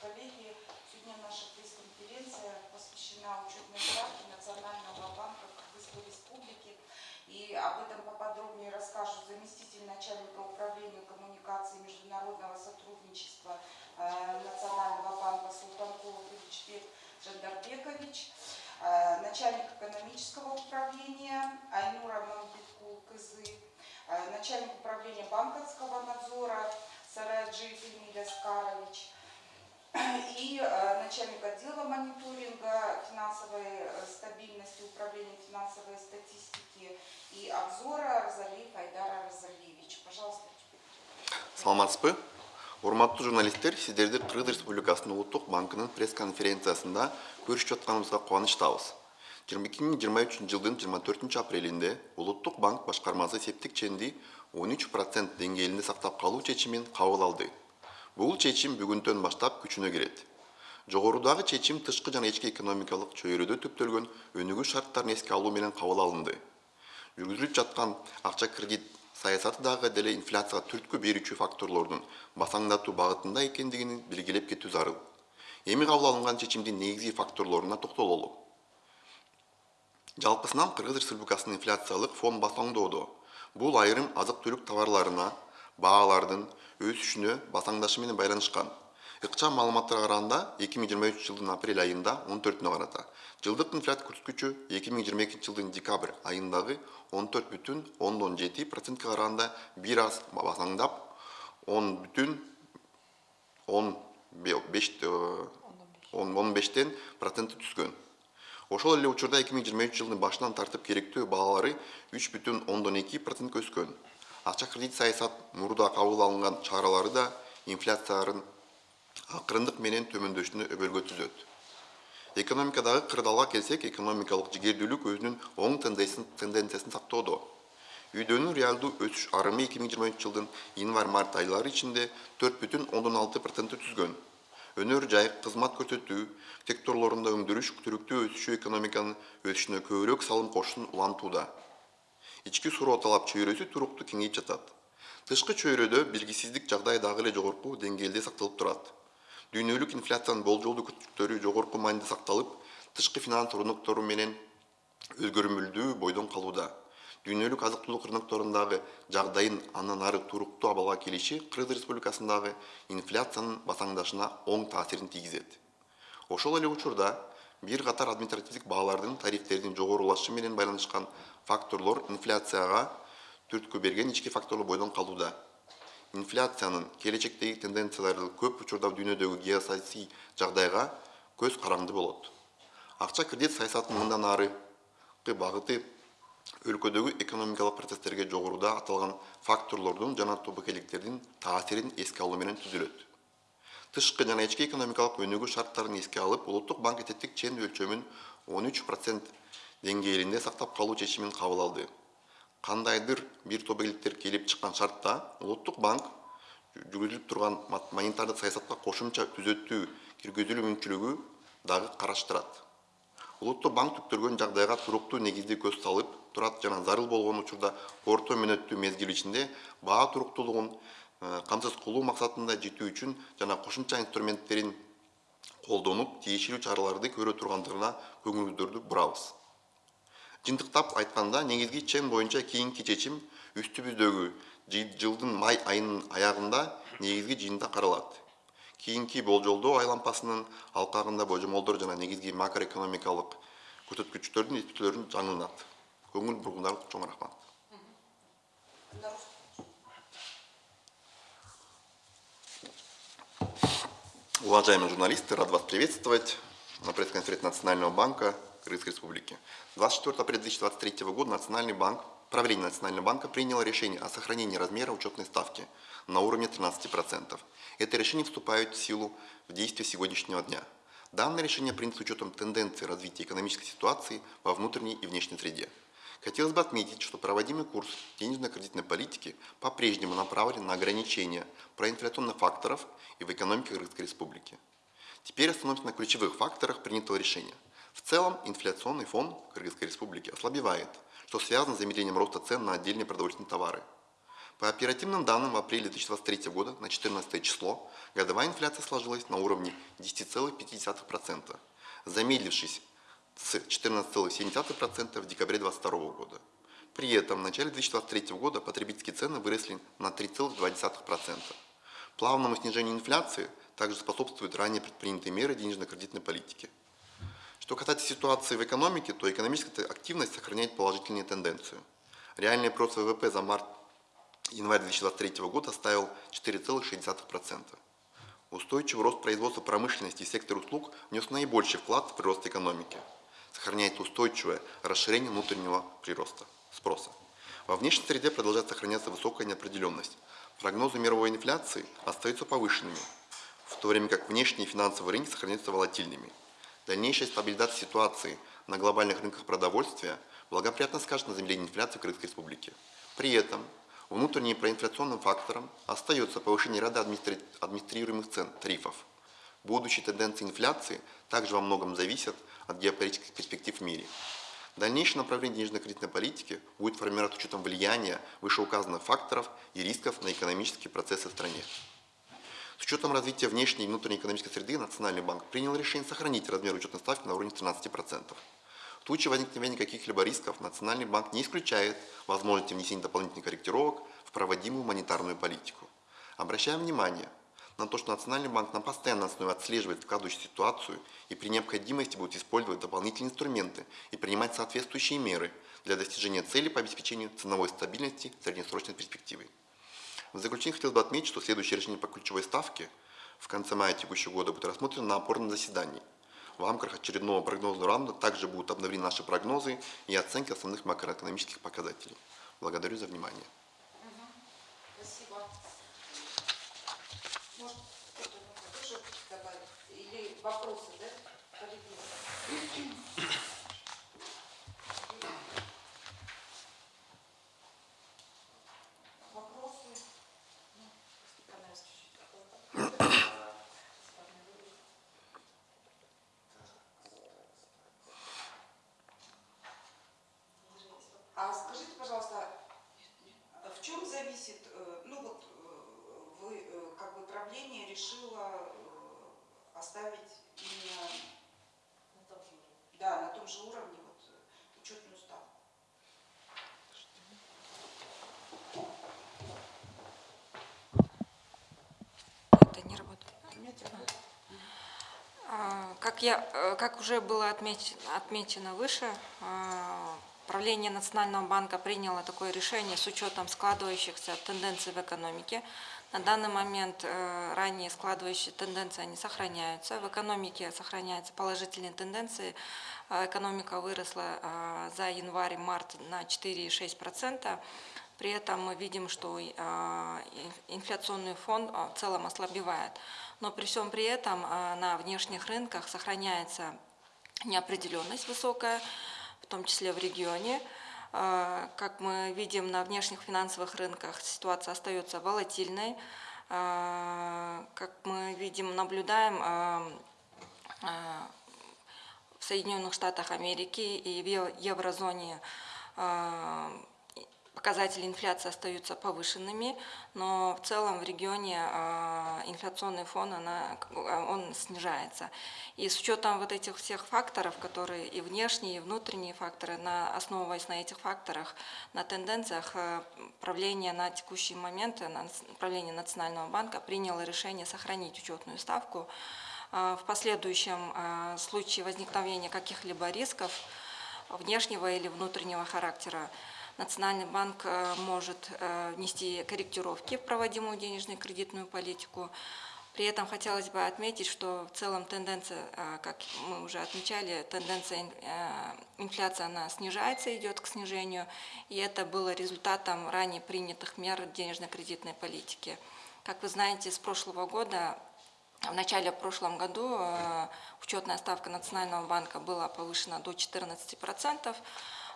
Коллеги, сегодня наша пресс-конференция посвящена учетной ставке Национального банка Кыргызской Республики. И об этом поподробнее расскажут заместитель начальника управления коммуникации международного сотрудничества э, Национального банка Султанкулов Ильичбек Жандарбекович, э, начальник экономического управления Айнура Мамбиткул Кызы, э, начальник управления банковского надзора Сараджи Фемиля Скарович и э, начальник отдела мониторинга финансовой э, стабильности управления финансовой статистики и обзора Розалиев Айдара Розалиевич. Пожалуйста. саламатсызбы урматтуу журналисттер сиздерди кыргыз республикасынын улуттук банкынын пресс конференциясында көрүшүп атканыбызга кубанычтабыз эки миң жыйырма үчүнчү жылдын жыйырма төртүнчү апрелинде улуттук банк башкармасы септик ченди он үч процент деңгээлинде сактап калуу чечимин кабыл алды бул чечим бүгүнтөн баштап күчүнө кирет. Жогорудагы чечим тышкы жана ички экономикалык чөйрөдө түптөлгөн өнүгүү шарттарын эске алуу менен кабыл алынды. Жүргүзүлүп жаткан акча кредит саясаты дагы деле инфляцияга түрткү берүүчү факторлордун басаңдатуу багытында экендигин белгилеп кетүү зарыл. Эми кабыл алынган чечимдин негизги факторлоруна токтололу. Жалпысынан кыргыз республикасынын инфляциялык фон басаңдоодо бул айрым азык түлүк товарларына баалардын өсүшүнө басаңдашы менен байланышкан ыкчам маалыматтарга караганда эки миң жыйырма үчүнчү жылдын апрель айында он төртүнө карата жылдык инфляция көрсөткүчү эки миң жыйырма экинчи жылдын декабрь айындагы он төрт бүтүн ондон жети процентке караганда бир аз. Басаңдап он бүтүн он беш он бештен түскөн ошол эле учурда эки миң жыйырма үч жылдын башынан тартып керектөө баалары үч бүтүн ондон эки процентке өскөн акча кредит саясат мурда кабыл алынган чаралары да инфляциянын акырындык менен төмөндөшүнө өбөлгө түзөт экономикадагы кырдаалга келсек экономикалык жигердүүлүк өзүнүн оң тенденциясын сактоодо үйдөнүн реалдуу өсүш арымы эки миң жыйырма үчүнчү жылдын январь март айлары ичинде төрт бүтүн ондон алты процентти түзгөн өнөр жай кызмат көрсөтүү секторлорунда өндүрүш түрүктүү өсүшү экономиканын өсүшүнө көбүрөөк салым кошушун улантууда ички суроо талап чөйрөсү туруктуу кеңейип жатат. Тышкы чөйрөдө белгисиздик жагдай дагы эле жогорку деңгээлде сакталып турат. Дүйнөлүк инфляциянын болжолдуу жогорку мааниде сакталып тышкы финанс рыноктору менен өзгөрмөлдүү бойдон калууда. Дүйнөлүк азык түлүк рынокторундагы жагдайдын андан ары туруктуу абалга келиши кыргыз республикасындагы инфляциянын басаңдашына оң таасирин тийгизет. Ошол эле учурда бир катар административдик баалардын тарифтердин жогорулашы менен байланышкан факторлор инфляцияга түрткү берген ички факторлор бойдон калууда инфляциянын келечектеги тенденциялары көп учурда дүйнөдөгү геосаясий жагдайга көз каранды болот акча кредит саясатынын мындан аркы багыты өлкөдөгү экономикалык процесстерге жогоруда аталган факторлордун жана тобокелдиктердин таасирин эске алуу менен түзүлөт тышкы жана ички экономикалык өнүгүү шарттарын эске алып улуттук банк этеттик чен өлчөмүн он үч процент деңгээлинде сактап калуу чечимин кабыл алды. Кандайдыр бир топ элдиктер келип чыккан шартта улуттук банк жүргүзүлүп турган монетардык саясатка кошумча түзөтүү киргизилүү мүмкүнчүлүгү дагы караштырат. Улуттук банк түптөлгөн жагдайга туруктуу негизде көз салып турат жана зарыл болгон учурда орто мөөнөттүү мезгил ичинде баа туруктуулугун камсыз кылуу максатында жетүү үчүн жана кошумча инструменттерин колдонуп тиешелүү чараларды көрө тургандыгына көңүлүңүздөрдү бурабыз. Жыйынтыктап айтканда негизги чен боюнча кийинки чечим үстүбүздөгү жылдын май айынын аягында негизги жыйында каралат. Кийинки болжолдоо айлампасынын алкагында божомолдор жана негизги макроэкономикалык көрсөткүчтөрдүн эсептөөлөрүн жаңыланат көңүл бургундарыңызга чоң рахмат Уважаемые журналисты, рад вас приветствовать на пресс-конференции Национального банка Кыргызской Республики. 24 апреля 2023 года Национальный банк, правление Национального банка приняло решение о сохранении размера учетной ставки на уровне 13%. Это решение вступает в силу в действие сегодняшнего дня. Данное решение принято с учетом тенденции развития экономической ситуации во внутренней и внешней среде. Хотелось бы отметить, что проводимый курс денежно-кредитной политики по-прежнему направлен на ограничение проинфляционных факторов и в экономике Кыргызской Республики. Теперь остановимся на ключевых факторах принятого решения. В целом, инфляционный фон Кыргызской Республики ослабевает, что связано с замедлением роста цен на отдельные продовольственные товары. По оперативным данным, в апреле 2023 года на 14 число годовая инфляция сложилась на уровне 10,5%, замедлившись с 14,7% в декабре 2022 года. При этом в начале 2023 года потребительские цены выросли на 3,2%. Плавному снижению инфляции также способствуют ранее предпринятые меры денежно-кредитной политики. Что касается ситуации в экономике, то экономическая активность сохраняет положительную тенденцию. Реальный прирост ВВП за март-январь 2023 года составил 4,6%. Устойчивый рост производства промышленности и сектора услуг внес наибольший вклад в прирост экономики. Сохраняет устойчивое расширение внутреннего прироста, спроса. Во внешней среде продолжает сохраняться высокая неопределенность. Прогнозы мировой инфляции остаются повышенными, в то время как внешние финансовые рынки сохраняются волатильными. Дальнейшая стабилизация ситуации на глобальных рынках продовольствия благоприятно скажет на замедлении инфляции в Крымской Республике. При этом внутренним проинфляционным фактором остается повышение ряда администри... администрируемых цен, тарифов. Будущие тенденции инфляции также во многом зависят от геополитических перспектив в мире. Дальнейшее направление денежно-кредитной политики будет формировать учетом влияния вышеуказанных факторов и рисков на экономические процессы в стране. С учетом развития внешней и внутренней экономической среды Национальный банк принял решение сохранить размер учетной ставки на уровне 13%. В случае возникновения каких-либо рисков Национальный банк не исключает возможности внесения дополнительных корректировок в проводимую монетарную политику. Обращаем внимание на то, что Национальный банк на постоянной основе отслеживает складывающую ситуацию и при необходимости будет использовать дополнительные инструменты и принимать соответствующие меры для достижения цели по обеспечению ценовой стабильности среднесрочной перспективы. В заключение хотел бы отметить, что следующее решение по ключевой ставке в конце мая текущего года будет рассмотрено на опорном заседании. В рамках очередного прогнозного раунда также будут обновлены наши прогнозы и оценки основных макроэкономических показателей. Благодарю за внимание. Спасибо. Может, кто-то тоже добавить? Или вопросы, да? Коллеги? Вопросы? Ну, Степан Иванович, А скажите, пожалуйста, в чем зависит, э, ну вот э, вы, э, как бы правление решило э, оставить именно на том же уровне, да, на том же уровне вот, э, учетную ставку? Это не работает. Понимаете? А, Как, я, э, как уже было отмеч- отмечено выше, а, правление Национального банка приняло такое решение с учетом складывающихся тенденций в экономике. На данный момент э, ранее складывающие тенденции они сохраняются. В экономике сохраняются положительные тенденции. Экономика выросла за январь-март на 4,6%. При этом мы видим, что а, ин- инфляционный фон а, в целом ослабевает. Но при всем при этом а, на внешних рынках сохраняется неопределенность высокая, в том числе в регионе. Как мы видим, на внешних финансовых рынках ситуация остается волатильной. Как мы видим, наблюдаем, в Соединенных Штатах Америки и в ев- еврозоне показатели инфляции остаются повышенными, но в целом в регионе а, инфляционный фон она, а, он снижается. И с учетом вот этих всех факторов, которые и внешние, и внутренние факторы, на, основываясь на этих факторах, на тенденциях, а, правление на текущий момент, на- правление Национального банка приняло решение сохранить учетную ставку. А, В последующем случае возникновения каких-либо рисков внешнего или внутреннего характера Национальный банк э, может э, внести корректировки в проводимую денежную и кредитную политику. При этом хотелось бы отметить, что в целом тенденция, э, как мы уже отмечали, тенденция ин- инфляции она снижается, идет к снижению, и это было результатом ранее принятых мер денежно-кредитной политики. Как вы знаете, с прошлого года в начале прошлом году учетная ставка Национального банка была повышена до 14%.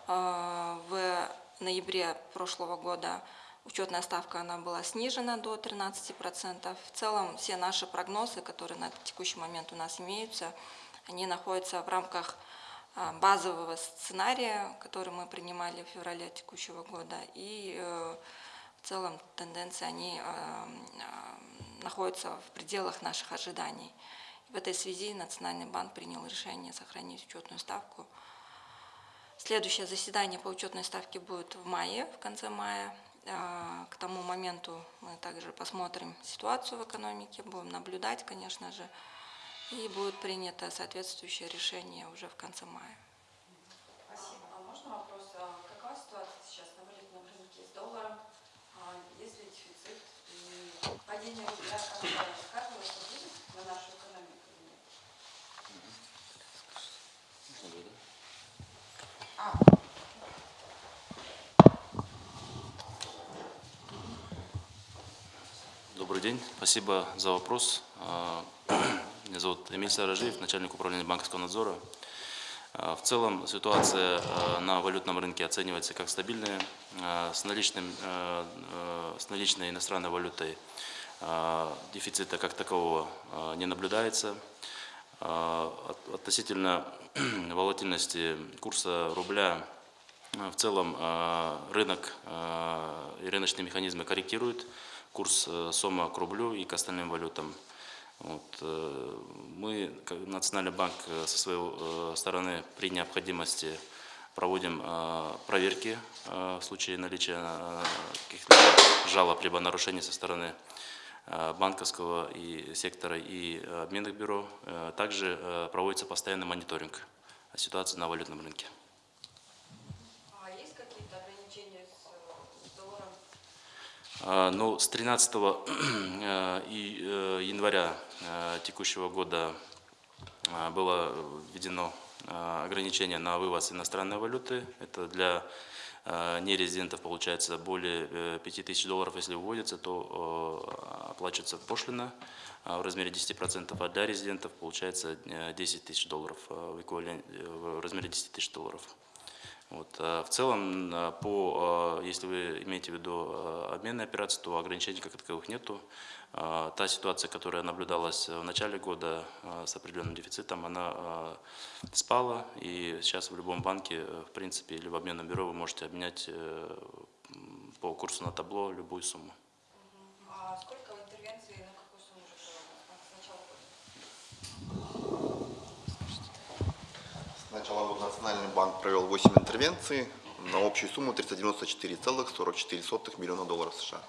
Э, В ноябре прошлого года учетная ставка она была снижена до 13%. В целом все наши прогнозы, которые на текущий момент у нас имеются, они находятся в рамках э, базового сценария, который мы принимали в феврале текущего года. И э, в целом тенденции, они э, э, находятся в пределах наших ожиданий. В этой связи Национальный банк принял решение сохранить учетную ставку. Следующее заседание по учетной ставке будет в мае, в конце мая. А, К тому моменту мы также посмотрим ситуацию в экономике, будем наблюдать, конечно же, и будет принято соответствующее решение уже в конце мая. Спасибо. А можно вопрос? А Какова ситуация сейчас на валютном рынке с долларом? А Есть ли дефицит? И падение рубля как сказывается будет на нашу экономику или нет? А, Добрый день, спасибо за вопрос. А, Меня зовут Эмиль Саражиев, начальник управления банковского надзора. А, В целом ситуация а, на валютном рынке оценивается как стабильная. С, наличным, с наличной иностранной валютой дефицита как такового не наблюдается. От- Относительно волатильности курса рубля в целом рынок и рыночные механизмы корректируют курс э, сома к рублю и к остальным валютам. Вот, э, Мы, как Национальный банк, э, со своей стороны при необходимости проводим проверки в случае наличия каких-то жалоб либо нарушений со стороны банковского и сектора и обменных бюро. Также проводится постоянный мониторинг ситуации на валютном рынке. А есть какие-то ограничения с, э, с долларом? А, Ну, с 13 э, э, января э, текущего года было введено ограничение на вывоз иностранной валюты. Это для нерезидентов получается более э, 5000 долларов, если выводится, то оплачивается пошлина в размере 10%, а для резидентов получается э, 10 тысяч долларов в размере 10 тысяч долларов. Вот. а В целом, а, по, а, если вы имеете в виду обменные операции, то ограничений как таковых нету. Та ситуация, которая наблюдалась в начале года с определенным дефицитом, она спала, и сейчас в любом банке, э, в принципе, или в обменном бюро вы можете обменять э, по курсу на табло любую сумму. А сколько интервенций на какую сумму уже проводится с начала года? С начала года Национальный банк провел 8 интервенций на общую сумму 394,44 миллиона долларов США.